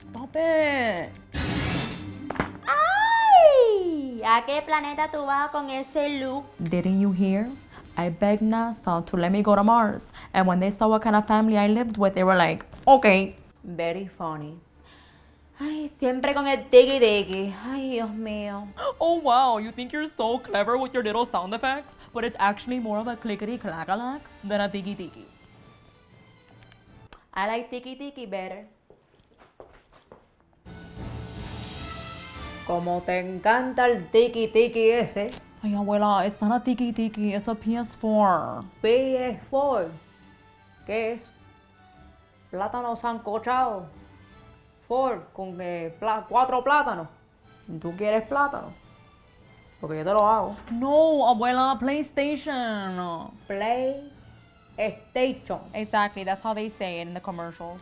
Stop it. ¡Ay! ¿A qué planeta tú vas con ese look? Didn't you hear? I begged NASA to let me go to Mars. And when they saw what kind of family I lived with, they were like, okay. Very funny. Ay, siempre con el tiki tiki. Ay, Dios mío. Oh wow, you think you're so clever with your little sound effects, but it's actually more of a clickety clack than a tiki tiki. I like tiki tiki better. Como te encanta el tiki tiki ese. Ay, abuela, it's not a tiki tiki, it's a PS4. PS4. ¿Qué es? Plátano sancochado. Ford con eh, cuatro plátanos. ¿Tú quieres plátano? Porque yo te lo hago. No, abuela, PlayStation. PlayStation. Exactly, that's how they say it in the commercials.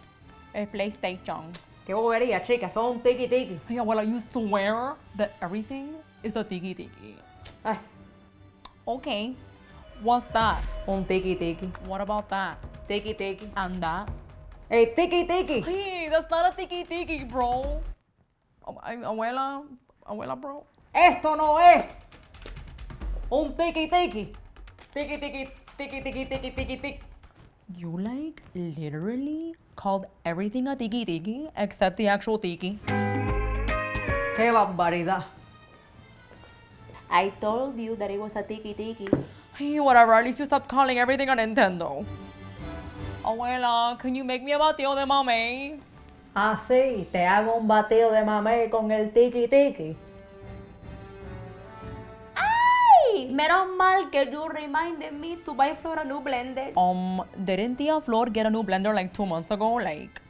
It's PlayStation. Qué bobería, ah, chica. Son tiki tiki. Hey, abuela, you swear that everything is a tiki tiki. Ay, Okay, what's that? un tiki tiki. What about that? Tiki tiki. And that? ¡Ey, tiki tiki! Hey, that's not a tiki tiki, bro. Abuela, abuela, bro. Esto no es un tiki tiki. Tiki tiki, tiki tiki, tiki tiki tiki. You like literally called everything a tiki tiki except the actual tiki. ¡Qué barbaridad! I told you that it was a tiki tiki. Hey, whatever. At least you stopped calling everything a Nintendo. Abuela, can you make me a batido de mamey? Ah, sí, te hago un batido de mamey con el tiki tiki. Menos mal que you reminded me to buy for a new blender. Um, didn't Tia Flor get a new blender like two months ago? Like,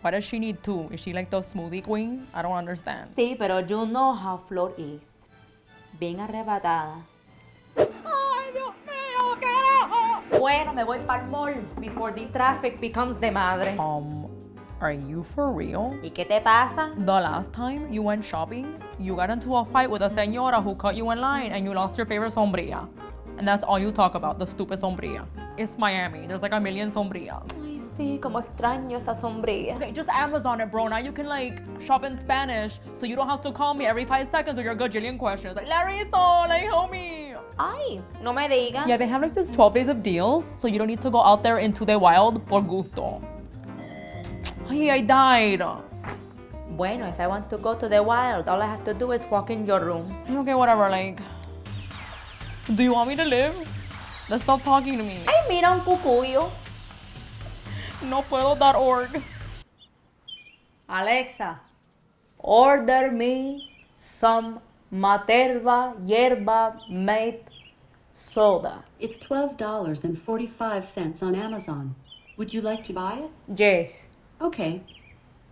why does she need two? Is she like the smoothie queen? I don't understand. Sí, pero you know how Flor is. Bien arrebatada. Ay, Dios mío, carajo! Bueno, me voy para el mall before the traffic becomes de madre. Um, are you for real? ¿Y qué te pasa? The last time you went shopping, you got into a fight with a señora who cut you in line and you lost your favorite sombrilla. And that's all you talk about, the stupid sombrilla. It's Miami. There's like a million sombrillas. Ay, sí, como extraño esa sombrilla. Okay, just Amazon it, bro. Now you can like shop in Spanish, so you don't have to call me every five seconds with your gajillion questions. Like, Larissa, like, help me. Ay, no me digas. Yeah, they have like this 12 days of deals, so you don't need to go out there into the wild por gusto. Hey, I died. Bueno, if I want to go to the wild, all I have to do is walk in your room. Okay, whatever, like. Do you want me to live? Let's stop talking to me. Ay, mira un cucuyo. No puedo dar org. Alexa, order me some Materva yerba mate soda. It's $12.45 on Amazon. Would you like to buy it? Yes. Okay.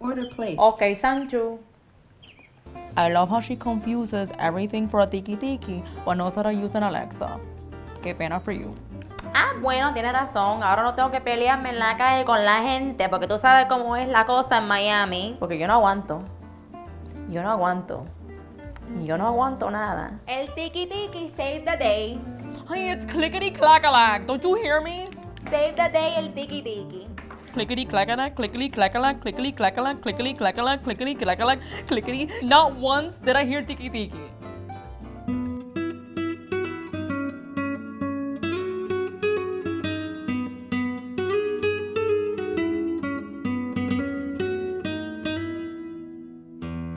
Order placed. Okay, thank you. I love how she confuses everything for a tiki tiki, but knows how to use an Alexa. Qué pena for you. Ah, bueno, tiene razón. Ahora no tengo que pelearme en la calle con la gente porque tú sabes cómo es la cosa en Miami. Porque yo no aguanto. Yo no aguanto. Yo no aguanto nada. El tiki tiki save the day. Hey, it's clickety clackalack. Don't you hear me? Save the day el tiki tiki. Clickety clackalack, clickety clackalack, clickety clackalack, clickety clackalack, clickety clackalack, clickety. Not once did I hear tiki tiki.